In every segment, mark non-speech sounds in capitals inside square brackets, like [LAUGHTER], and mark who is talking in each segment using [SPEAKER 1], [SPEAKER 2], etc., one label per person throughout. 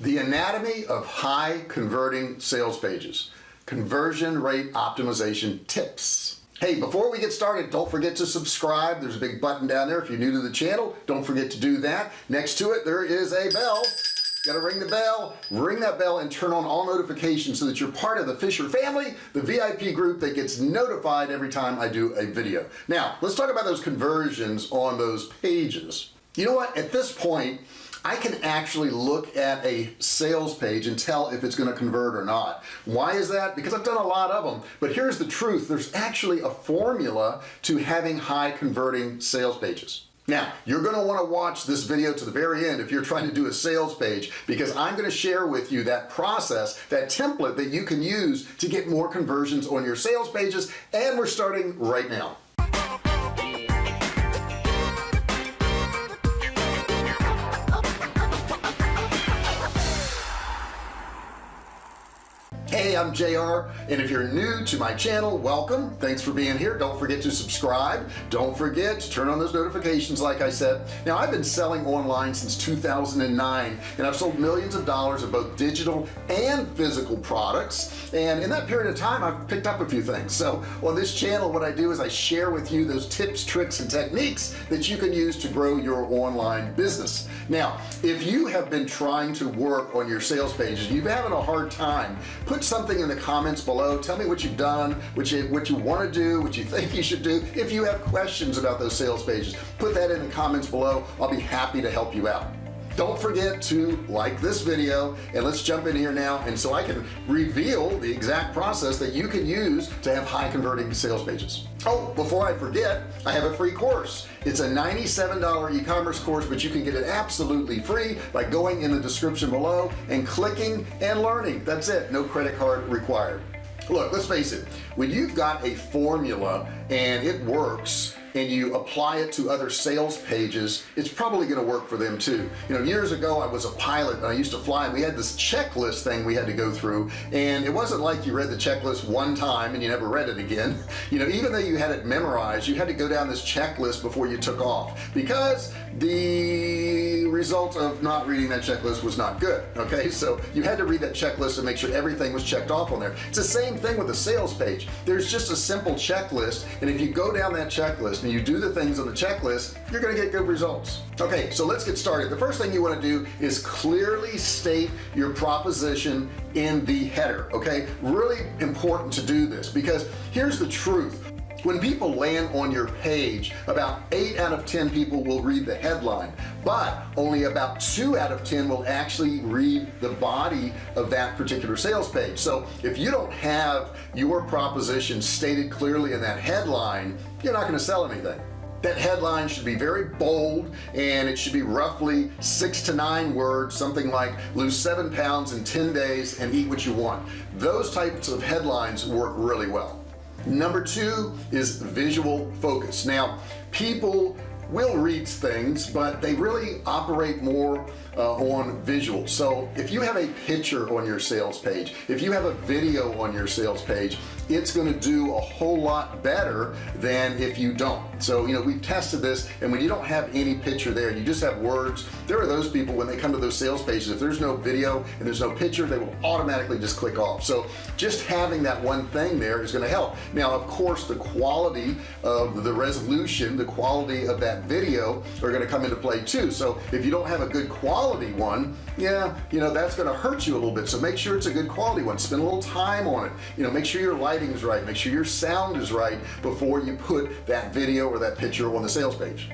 [SPEAKER 1] the anatomy of high converting sales pages. Conversion rate optimization tips. Hey before we get started don't forget to subscribe. There's a big button down there if you're new to the channel. Don't forget to do that. Next to it there is a bell. Gotta ring the bell. Ring that bell and turn on all notifications so that you're part of the Fisher family the VIP group that gets notified every time I do a video. Now let's talk about those conversions on those pages. You know what? At this point I can actually look at a sales page and tell if it's going to convert or not. Why is that? Because I've done a lot of them. But here's the truth. There's actually a formula to having high converting sales pages. Now you're going to want to watch this video to the very end if you're trying to do a sales page because I'm going to share with you that process that template that you can use to get more conversions on your sales pages and we're starting right now hey I'm JR and if you're new to my channel welcome. Thanks for being here. Don't forget to subscribe. Don't forget to turn on those notifications like I said. Now I've been selling online since 2009 and I've sold millions of dollars of both digital and physical products. And in that period of time I've picked up a few things. So on this channel what I do is I share with you those tips tricks and techniques that you can use to grow your online business. Now if you have been trying to work on your sales pages you're having a hard time put something in the comments below. Tell me what you've done what you what you want to do what you [LAUGHS] think you should do. If you have questions about those sales pages put that in the comments below. I'll be happy to help you out don't forget to like this video and let's jump in here now and so I can reveal the exact process that you can use to have high converting sales pages. Oh before I forget I have a free course. It's a $97 e-commerce course but you can get it absolutely free by going in the description below and clicking and learning. That's it no credit card required. Look let's face it. When you've got a formula and it works and you apply it to other sales pages it's probably to work for them too. You know years ago I was a pilot and I used to fly and we had this checklist thing we had to go through and it wasn't like you read the checklist one time and you never read it again. [LAUGHS] You know even though you had it memorized you had to go down this checklist before you took off because the result of not reading that checklist was not good okay? So you had to read that checklist and make sure everything was checked off on there. It's the same thing with the sales page. There's just a simple checklist and if you go down that checklist and you do the things on the checklist you're gonna get good results. Okay so let's get started. The first thing you want to do is clearly state your proposition in the header okay? Really important to do this because here's the truth when people land on your page about 8 out of 10 people will read the headline but only about 2 out of 10 will actually read the body of that particular sales page. So if you don't have your proposition stated clearly in that headline you're not going to sell anything. That headline should be very bold and it should be roughly six to nine words something like lose seven pounds in 10 days and eat what you want. Those types of headlines work really well number two is visual focus. Now people will read things but they really operate more uh, on visual. So if you have a picture on your sales page if you have a video on your sales page it's going to do a whole lot better than if you don't. So you know we've tested this and when you don't have any picture there you just have words there are those people when they come to those sales pages if there's no video and there's no picture they will automatically just click off. So just having that one thing there is going to help. Now of course the quality of the resolution the quality of that video are going to come into play too. So if you don't have a good quality one yeah you know that's going to hurt you a little bit. So make sure it's a good quality one. Spend a little time on it. You know make sure your lighting is right. Make sure your sound is right before you put that video or that picture on the sales page.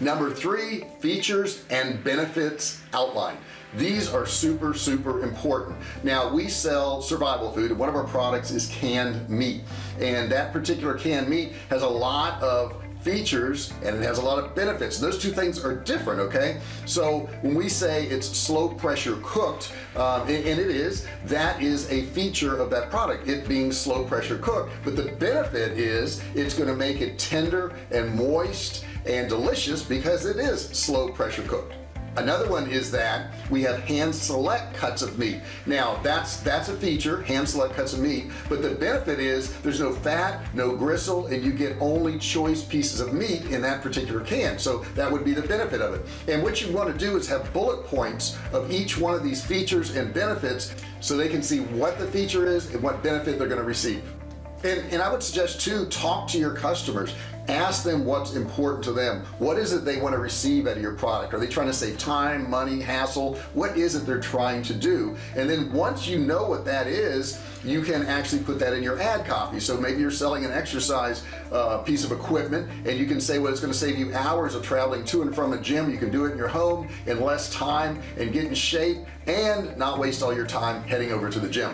[SPEAKER 1] Number three features and benefits outline these are super super important. Now we sell survival food and one of our products is canned meat. And that particular canned meat has a lot of features and it has a lot of benefits. Those two things are different okay? So when we say it's slow pressure cooked um, and, and, it is that is a feature of that product it being slow pressure cooked. But the benefit is it's going to make it tender and moist and delicious because it is slow pressure cooked another one is that we have hand select cuts of meat. Now that's that's a feature hand select cuts of meat but the benefit is there's no fat no gristle and you get only choice pieces of meat in that particular can. So that would be the benefit of it. And what you want to do is have bullet points of each one of these features and benefits so they can see what the feature is and what benefit they're going to receive. And, and I would suggest too talk to your customers ask them what's important to them. What is it they want to receive out of your product? Are they trying to save time money hassle? What is it they're trying to do? And then once you know what that is you can actually put that in your ad copy. So maybe you're selling an exercise uh, piece of equipment and you can say well it's going to save you hours of traveling to and from a gym. You can do it in your home in less time and get in shape and not waste all your time heading over to the gym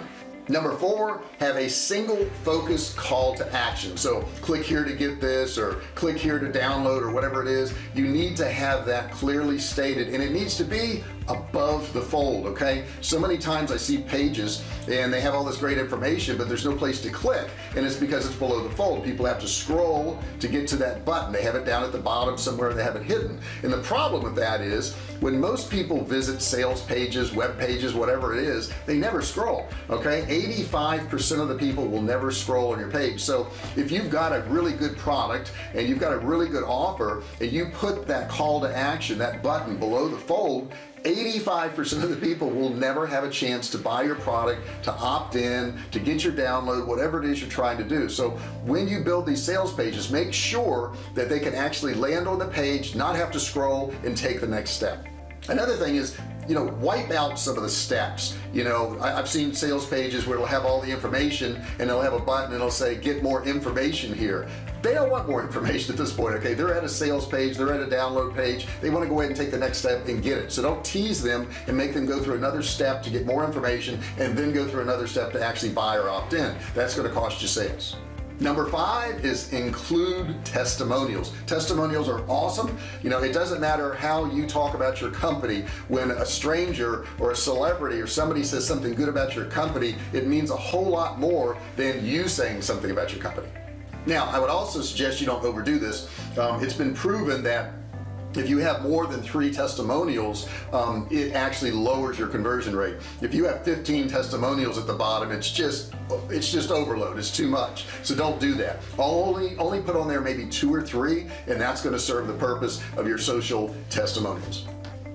[SPEAKER 1] number four have a single focused call to action. So click here to get this or click here to download or whatever it is. You need to have that clearly stated and it needs to be above the fold okay? So many times I see pages and they have all this great information but there's no place to click and it's because it's below the fold. People have to scroll to get to that button. They have it down at the bottom somewhere they have it hidden. And the problem with that is when most people visit sales pages web pages whatever it is they never scroll okay? 85% of the people will never scroll on your page. So if you've got a really good product and you've got a really good offer and you put that call to action that button below the fold 85% of the people will never have a chance to buy your product to opt in to get your download whatever it is you're trying to do. So when you build these sales pages make sure that they can actually land on the page not have to scroll and take the next step another thing is you know wipe out some of the steps. You know I, have seen sales pages where it'll have all the information and they'll have a button and it'll say get more information here. They don't want more [LAUGHS] information at this point okay? They're at a sales page they're at a download page. They want to go ahead and take the next step and get it. So don't tease them and make them go through another step to get more information and then go through another step to actually buy or opt in. That's going to cost you sales number five is include testimonials. Testimonials are awesome. You know it doesn't matter how you talk about your company. When a stranger or a celebrity or somebody says something good about your company it means a whole lot more than you saying something about your company. Now I would also suggest you don't overdo this. Um, it's been proven that if you have more than three testimonials um, it actually lowers your conversion rate. If you have 15 testimonials at the bottom it's just it's just overload. It's too much. So don't do that. Only only put on there maybe two or three and that's going to serve the purpose of your social testimonials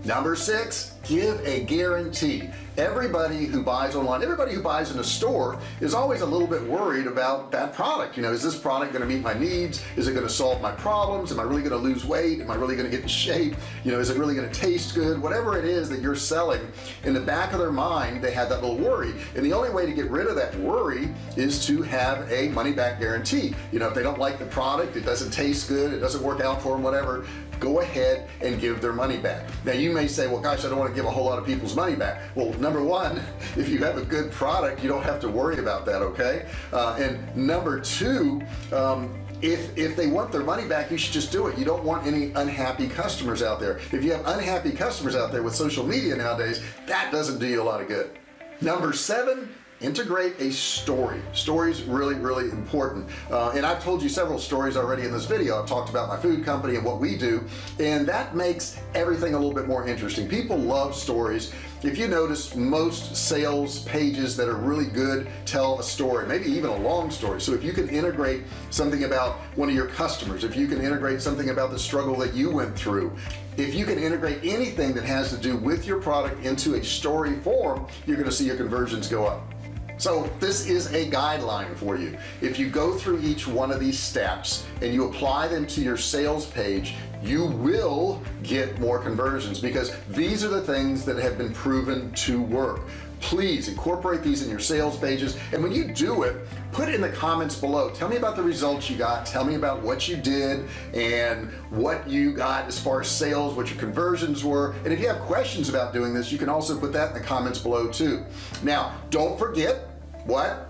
[SPEAKER 1] number six give a guarantee. Everybody who buys online everybody who buys in a store is always a little bit worried about that product. You know is this product going to meet my needs? Is it going to solve my problems? Am I really going to lose weight? Am I really going to get in shape? You know is it really going to taste good? Whatever it is that you're selling in the back of their mind they have that little worry. And the only way to get rid of that worry is to have a money back guarantee. You know if they don't like the product it doesn't taste good it doesn't work out for them whatever go ahead and give their money back. Now you may say well gosh I don't want to give a whole lot of people's money back. Well number one [LAUGHS] if you have a good product you don't have to worry about that okay? Uh, and number two um, if if they want their money back you should just do it. You don't want any unhappy customers out there. If you have unhappy customers out there with social media nowadays that doesn't do you a lot of good. Number seven integrate a story. Stories really really important. Uh, and I've told you several stories already in this video. I've talked about my food company and what we do and that makes everything a little bit more interesting. People love stories. If you notice most sales pages that are really good tell a story maybe even a long story. So if you can integrate something about one of your customers if you can integrate something about the struggle that you went through if you can integrate anything that has to do with your product into a story form you're going to see your conversions go up so this is a guideline for you. If you go through each one of these steps and you apply them to your sales page you will get more conversions because these are the things that have been proven to work please incorporate these in your sales pages. And when you do it put it in the comments below. Tell me about the results you got. Tell me about what you did and what you got as far as sales what your conversions were. And if you have questions about doing this you can also put that in the comments below too. Now don't forget what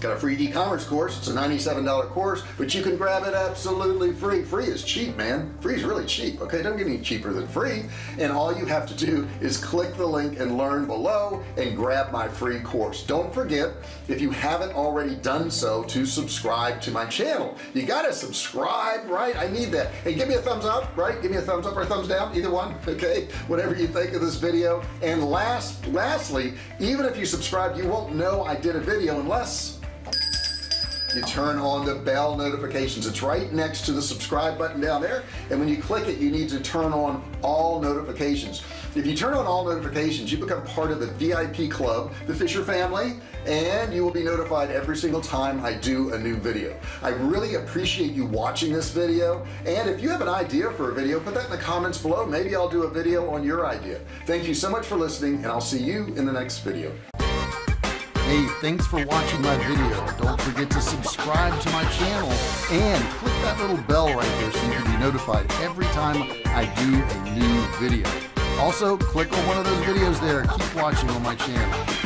[SPEAKER 1] got a free e-commerce course. It's a $97 course but you can grab it absolutely free. Free is cheap man. Free is really cheap okay? Don't get any cheaper than free. And all you have to do is click the link and learn below and grab my free course. Don't forget if you haven't already done so to subscribe to my channel. You gotta subscribe right? I need that. And give me a thumbs up right? Give me a thumbs up or a thumbs down either one [LAUGHS] okay? Whatever you think of this video. And last lastly even if you subscribe you won't know I did a video unless you turn on the bell notifications. It's right next to the subscribe button down there and when you click it you need to turn on all notifications. If you turn on all notifications you become part of the VIP club the Fisher family and you will be notified every single time I do a new video. I really appreciate you watching this video and if you have an idea for a video put that in the comments below. Maybe I'll do a video on your idea. Thank you so much for listening and I'll see you in the next video Hey, thanks for watching my video. Don't forget to subscribe to my channel and click that little bell right there so you can be notified every time I do a new video. Also, click on one of those videos there. Keep watching on my channel.